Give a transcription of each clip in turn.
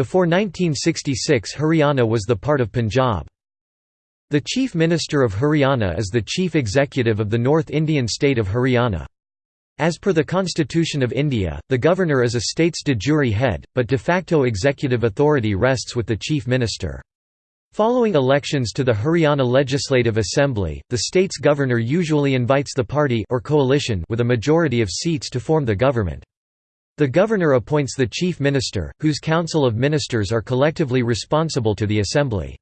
Before 1966 Haryana was the part of Punjab. The Chief Minister of Haryana is the Chief Executive of the North Indian state of Haryana. As per the Constitution of India, the Governor is a state's de jure head, but de facto executive authority rests with the Chief Minister. Following elections to the Haryana Legislative Assembly, the state's governor usually invites the party or coalition with a majority of seats to form the government. The governor appoints the chief minister, whose council of ministers are collectively responsible to the assembly.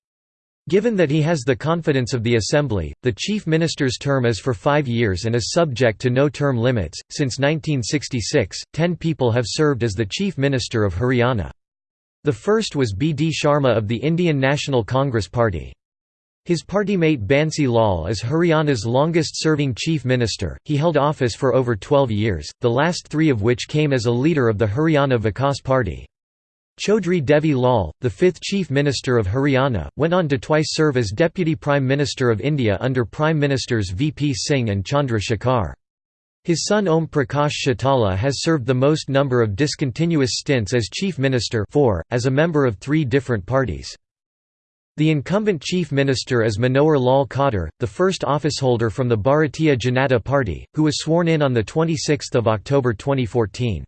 Given that he has the confidence of the Assembly, the Chief Minister's term is for five years and is subject to no term limits. Since 1966, ten people have served as the Chief Minister of Haryana. The first was B. D. Sharma of the Indian National Congress Party. His party mate Bansi Lal is Haryana's longest-serving chief minister. He held office for over 12 years, the last three of which came as a leader of the Haryana Vikas Party. Chaudhry Devi Lal, the fifth Chief Minister of Haryana, went on to twice serve as Deputy Prime Minister of India under Prime Ministers VP Singh and Chandra Shekhar. His son Om Prakash Chautala has served the most number of discontinuous stints as Chief Minister four, as a member of three different parties. The incumbent Chief Minister is Manohar Lal Khattar, the first officeholder from the Bharatiya Janata Party, who was sworn in on 26 October 2014.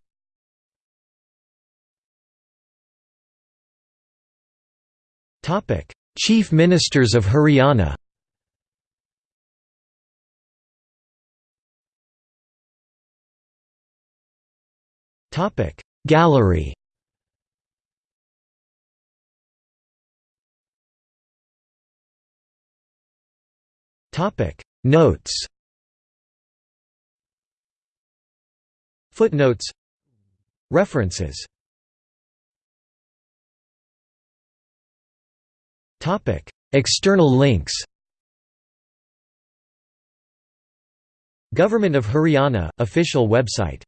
Chief Ministers of Haryana Gallery Notes. Footnotes. References. Topic. External links. Government of Haryana, official website